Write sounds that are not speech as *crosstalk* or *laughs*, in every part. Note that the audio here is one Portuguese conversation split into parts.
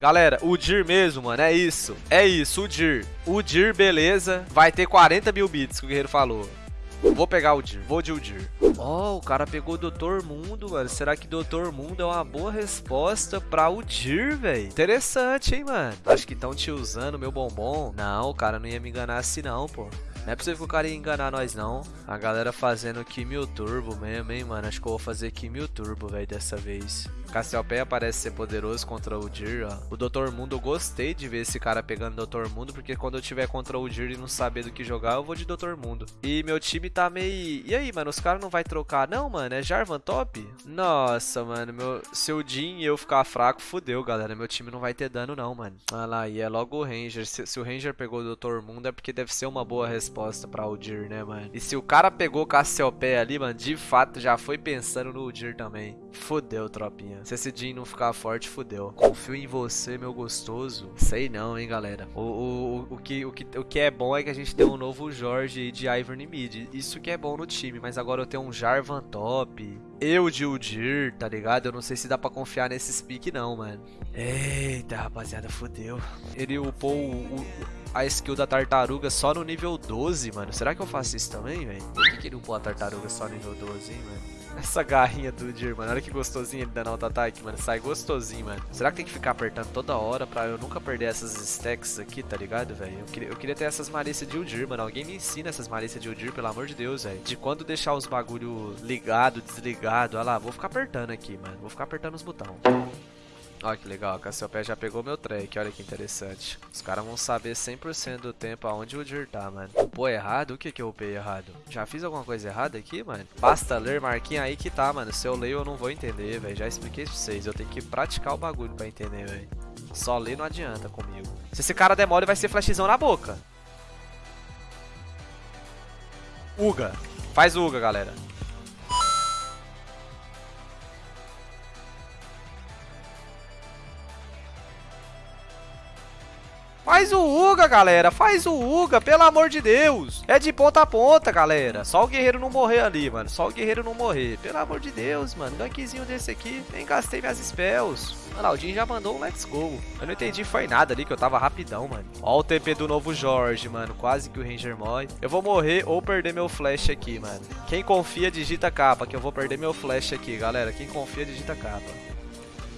Galera, o Dir mesmo, mano, é isso. É isso, o Dir. O Dir, beleza. Vai ter 40 mil bits, que o guerreiro falou. Vou pegar o Dir, vou de o Dir. Oh, o cara pegou o Doutor Mundo, mano. Será que Doutor Mundo é uma boa resposta pra o Dir, velho? Interessante, hein, mano. Acho que estão te usando, meu bombom. Não, o cara não ia me enganar assim não, pô. Não é possível que o cara ia enganar nós, não. A galera fazendo Kimil Turbo mesmo, hein, mano. Acho que eu vou fazer Kimil Turbo, velho, dessa vez. Cassiopeia parece ser poderoso contra o Dir, ó. O Dr. Mundo, eu gostei de ver esse cara pegando Dr. Mundo, porque quando eu tiver contra o Dir e não saber do que jogar, eu vou de Dr. Mundo. E meu time tá meio... E aí, mano, os caras não vai trocar? Não, mano, é Jarvan top? Nossa, mano, meu... se o Jin e eu ficar fraco, fudeu, galera. Meu time não vai ter dano, não, mano. Olha lá, e é logo o Ranger. Se, se o Ranger pegou o Dr. Mundo, é porque deve ser uma boa resposta pra Udyr, né, mano? E se o cara pegou Cassiopeia ali, mano, de fato já foi pensando no Udyr também. Fudeu, tropinha. Se esse Jin não ficar forte, fudeu. Confio em você, meu gostoso. Sei não, hein, galera. O, o, o, que, o, que, o que é bom é que a gente tem um novo Jorge de Ivern Mid. Isso que é bom no time, mas agora eu tenho um Jarvan top. Eu de Udir, tá ligado? Eu não sei se dá pra confiar nesse pick não, mano. Eita, rapaziada, fodeu. Ele upou o, o, a skill da tartaruga só no nível 12, mano. Será que eu faço isso também, velho? Por que, que ele upou a tartaruga só no nível 12, hein, mano? Essa garrinha do Dir, mano. Olha que gostosinho ele dando auto-ataque, mano. Sai gostosinho, mano. Será que tem que ficar apertando toda hora pra eu nunca perder essas stacks aqui, tá ligado, velho? Eu queria, eu queria ter essas malícias de Udir, mano. Alguém me ensina essas malícias de Udir, pelo amor de Deus, velho. De quando deixar os bagulho ligado, desligado. Olha lá, vou ficar apertando aqui, mano. Vou ficar apertando os botões. Olha que legal, a Cassiopeia já pegou meu track, olha que interessante. Os caras vão saber 100% do tempo aonde o Dir tá, mano. Upou errado? O que que eu upei errado? Já fiz alguma coisa errada aqui, mano? Basta ler, marquinha aí que tá, mano. Se eu leio eu não vou entender, velho. Já expliquei pra vocês, eu tenho que praticar o bagulho pra entender, velho. Só ler não adianta comigo. Se esse cara demora, vai ser flashzão na boca. Uga. Faz Uga, galera. Faz o Uga, galera. Faz o Uga, pelo amor de Deus. É de ponta a ponta, galera. Só o guerreiro não morrer ali, mano. Só o guerreiro não morrer. Pelo amor de Deus, mano. Gankzinho desse aqui. Nem gastei minhas spells. Lá, o Jin já mandou um let's go. Eu não entendi foi nada ali, que eu tava rapidão, mano. Ó o TP do novo Jorge, mano. Quase que o Ranger morre. Eu vou morrer ou perder meu flash aqui, mano. Quem confia, digita capa, que eu vou perder meu flash aqui, galera. Quem confia, digita capa.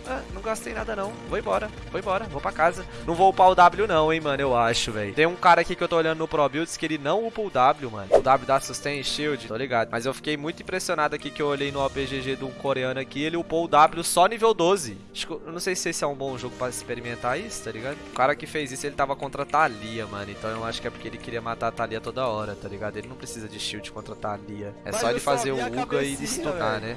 Ah, não gastei nada não. Vou embora, vou embora, vou pra casa. Não vou upar o W não, hein, mano, eu acho, velho. Tem um cara aqui que eu tô olhando no Pro Builds que ele não upa o W, mano. O W dá sustain shield, tô ligado. Mas eu fiquei muito impressionado aqui que eu olhei no OPGG de um coreano aqui, ele upou o W só nível 12. Acho que, eu não sei se esse é um bom jogo pra experimentar isso, tá ligado? O cara que fez isso, ele tava contra a Thalia, mano. Então eu acho que é porque ele queria matar a Thalia toda hora, tá ligado? Ele não precisa de shield contra a Thalia. É Mas só ele fazer o Uga e stunar, né?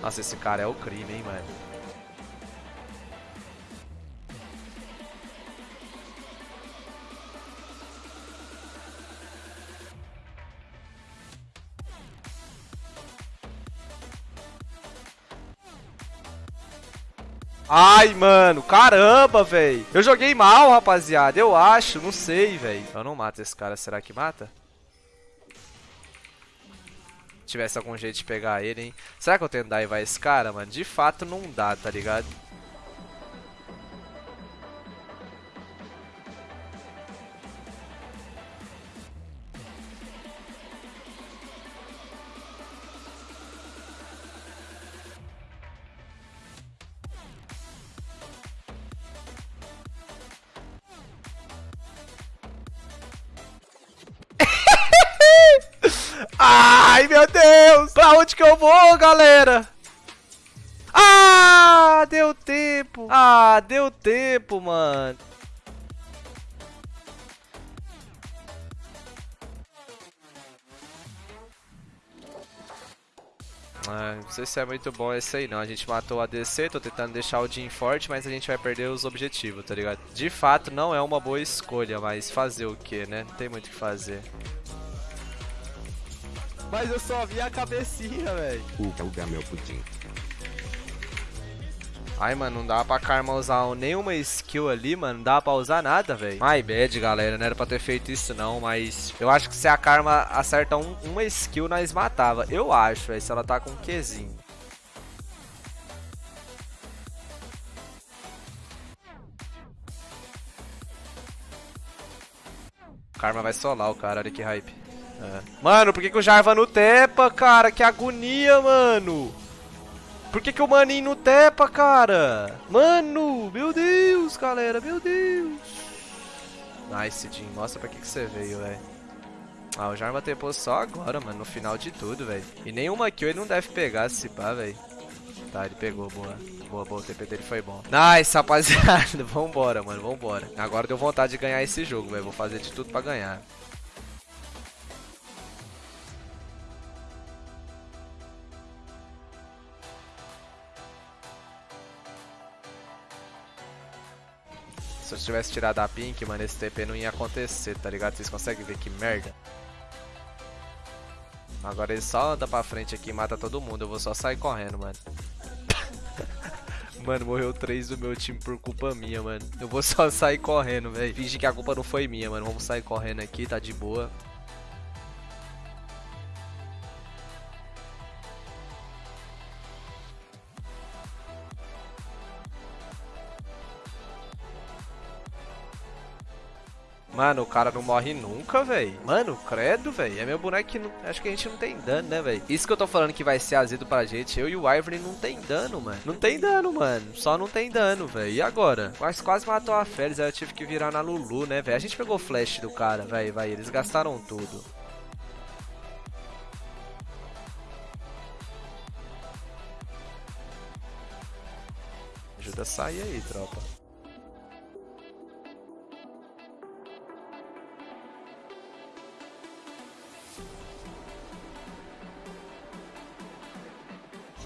Nossa, esse cara é o crime, hein, mano. Ai, mano, caramba, velho. Eu joguei mal, rapaziada. Eu acho, não sei, velho. Eu não mato esse cara, será que mata? Tivesse algum jeito de pegar ele, hein? Será que eu tento daivar esse cara, mano? De fato não dá, tá ligado? *laughs* Ai, meu Deus! Pra onde que eu vou, galera? Ah, deu tempo. Ah, deu tempo, mano. Ah, não sei se é muito bom esse aí não. A gente matou a DC, tô tentando deixar o Jin forte, mas a gente vai perder os objetivos, tá ligado? De fato, não é uma boa escolha, mas fazer o que, né? Não tem muito o que fazer. Mas eu só vi a cabecinha, velho. O uga, meu pudim. Ai, mano, não dá pra Karma usar nenhuma skill ali, mano. Não dá pra usar nada, velho. My bad, galera. Não era pra ter feito isso, não. Mas eu acho que se a Karma acerta um, uma skill, nós matava. Eu acho, velho. Se ela tá com um Qzinho. Karma vai solar o cara. Olha que hype. É. Mano, por que, que o Jarva não tepa, cara? Que agonia, mano. Por que, que o maninho não tepa, cara? Mano, meu Deus, galera, meu Deus. Nice, Jim. Mostra pra que, que você veio, velho. Ah, o Jarva tepou só agora, mano, no final de tudo, velho. E nenhuma kill ele não deve pegar se pá, velho. Tá, ele pegou, boa. Boa, boa, o TP dele foi bom. Nice, rapaziada. *laughs* Vambora, mano, vambora. Agora deu vontade de ganhar esse jogo, velho. Vou fazer de tudo pra ganhar. Se eu tivesse tirado a pink, mano, esse TP não ia acontecer, tá ligado? Vocês conseguem ver que merda? Agora ele só anda pra frente aqui e mata todo mundo. Eu vou só sair correndo, mano. *laughs* mano, morreu três do meu time por culpa minha, mano. Eu vou só sair correndo, velho. Finge que a culpa não foi minha, mano. Vamos sair correndo aqui, tá de boa. Mano, o cara não morre nunca, velho. Mano, credo, velho. É meu boneco que não... acho que a gente não tem dano, né, velho? Isso que eu tô falando que vai ser azedo pra gente. Eu e o Ivory não tem dano, mano. Não tem dano, mano. Só não tem dano, velho. E agora? Quase, matou a Félix. Aí eu tive que virar na Lulu, né, velho? A gente pegou o flash do cara, velho. Vai, eles gastaram tudo. Ajuda a sair aí, tropa.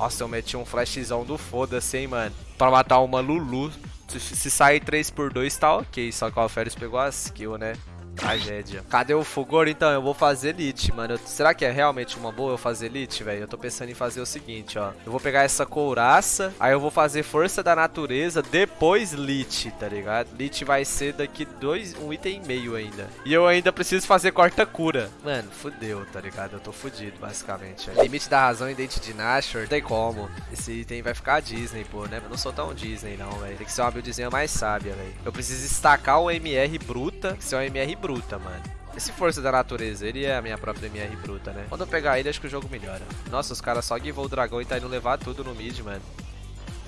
Nossa, eu meti um flashzão do foda-se, hein, mano. Pra matar uma Lulu. Se, se sair 3 por 2 tá ok. Só que o Alferes pegou a skill, né? Tragédia. Cadê o Fulgor? Então, eu vou fazer Elite, mano. Eu, será que é realmente uma boa eu fazer Elite, velho? Eu tô pensando em fazer o seguinte, ó. Eu vou pegar essa couraça, aí eu vou fazer Força da Natureza, depois Lich, tá ligado? Lich vai ser daqui dois, um item e meio ainda. E eu ainda preciso fazer corta-cura. Mano, fudeu, tá ligado? Eu tô fudido, basicamente. Ó. Limite da razão e dente de Nashor. Não tem como. Esse item vai ficar Disney, pô, né? Eu não sou tão Disney, não, velho. Tem que ser uma buildzinha mais sábia, velho. Eu preciso estacar o MR bruta, que é o MR bruta, mano. Esse Força da Natureza, ele é a minha própria MR bruta, né? Quando eu pegar ele, acho que o jogo melhora. Nossa, os caras só givou o dragão e tá indo levar tudo no mid, mano.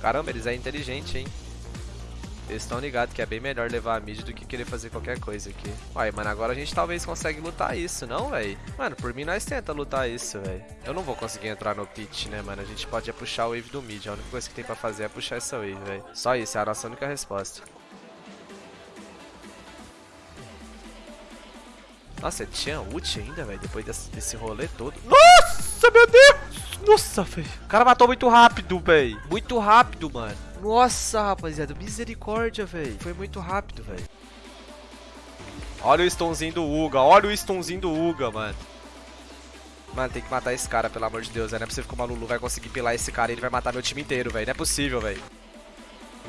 Caramba, eles é inteligente, hein? Eles estão ligados que é bem melhor levar a mid do que querer fazer qualquer coisa aqui. Uai, mano, agora a gente talvez consiga lutar isso, não, velho? Mano, por mim nós tenta lutar isso, velho. Eu não vou conseguir entrar no pit, né, mano? A gente pode é puxar o wave do mid. A única coisa que tem pra fazer é puxar essa wave, velho. Só isso, é a nossa única resposta. Nossa, tinha ult ainda, velho, depois desse, desse rolê todo. Nossa, meu Deus! Nossa, velho. O cara matou muito rápido, velho. Muito rápido, mano. Nossa, rapaziada. Misericórdia, velho. Foi muito rápido, velho. Olha o stunzinho do Uga. Olha o stunzinho do Uga, mano. Mano, tem que matar esse cara, pelo amor de Deus. Não é possível que o Lulu vai conseguir pilar esse cara e ele vai matar meu time inteiro, velho. Não é possível, velho.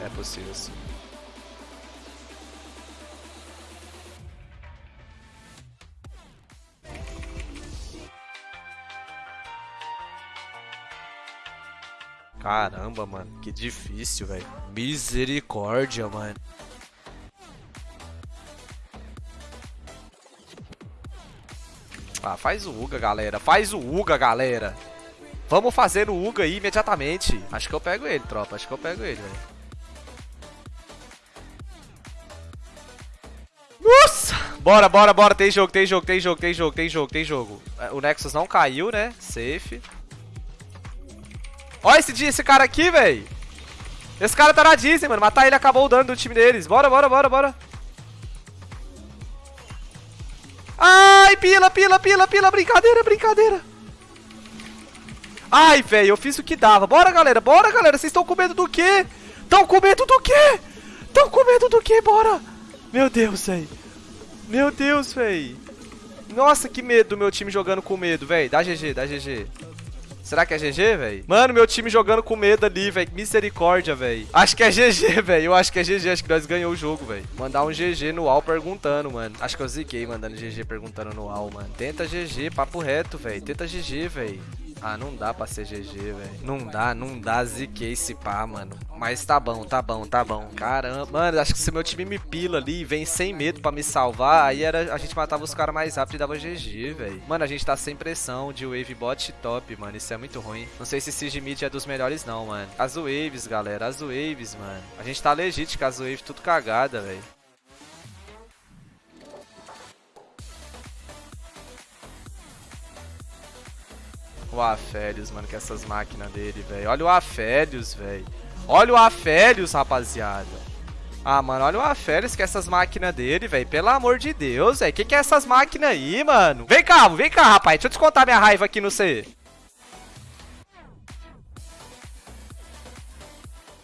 É possível, sim. Caramba, mano. Que difícil, velho. Misericórdia, mano. Ah, faz o Uga, galera. Faz o Uga, galera. Vamos fazer o Uga aí imediatamente. Acho que eu pego ele, tropa. Acho que eu pego ele, velho. Bora, bora, bora. Tem jogo, tem jogo, tem jogo, tem jogo, tem jogo, tem jogo. O Nexus não caiu, né? Safe. Olha esse, esse cara aqui, velho. Esse cara tá na Disney, mano. Matar ele acabou o dano do time deles. Bora, bora, bora, bora. Ai, pila, pila, pila, pila. Brincadeira, brincadeira. Ai, velho, eu fiz o que dava. Bora, galera, bora, galera. Vocês estão com medo do quê? Estão com medo do quê? Estão com medo do quê? Bora. Meu Deus, velho. Meu Deus, velho. Nossa, que medo do meu time jogando com medo, velho. Dá GG, dá GG. Será que é GG, velho? Mano, meu time jogando com medo ali, velho. Misericórdia, velho. Acho que é GG, velho. Eu acho que é GG. Acho que nós ganhamos o jogo, velho. Mandar um GG no UAU perguntando, mano. Acho que eu ziquei mandando GG perguntando no UAU, mano. Tenta GG, papo reto, velho. Tenta GG, velho. Ah, não dá pra ser GG, velho. Não dá, não dá. Ziquei esse pá, mano. Mas tá bom, tá bom, tá bom. Caramba. Mano, acho que se meu time me pila ali e vem sem medo pra me salvar, aí era, a gente matava os caras mais rápido e dava GG, velho. Mano, a gente tá sem pressão de wave bot top, mano. Isso é muito ruim. Não sei se Siege Mid é dos melhores, não, mano. As waves, galera. As waves, mano. A gente tá legit com as waves tudo cagada, velho. O Afélios, mano, com essas máquinas dele, velho. Olha o Afélios, velho. Olha o Afélios, rapaziada. Ah, mano, olha o Afélios com essas máquinas dele, velho. Pelo amor de Deus, velho. Que que é essas máquinas aí, mano? Vem cá, vem cá, rapaz. Deixa eu descontar minha raiva aqui no C.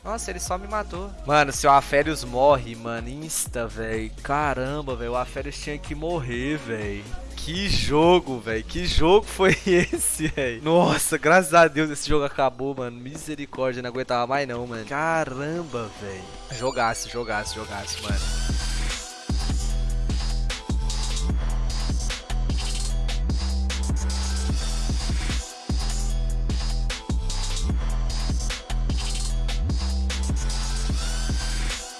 Nossa, ele só me matou. Mano, se o Aférios morre, mano, insta, velho. Caramba, velho, o Aférios tinha que morrer, velho. Que jogo, velho. Que jogo foi *laughs* esse, velho? Nossa, graças a Deus esse jogo acabou, mano. Misericórdia, não aguentava mais não, mano. Caramba, velho. Jogaço, jogaço, jogaço, mano.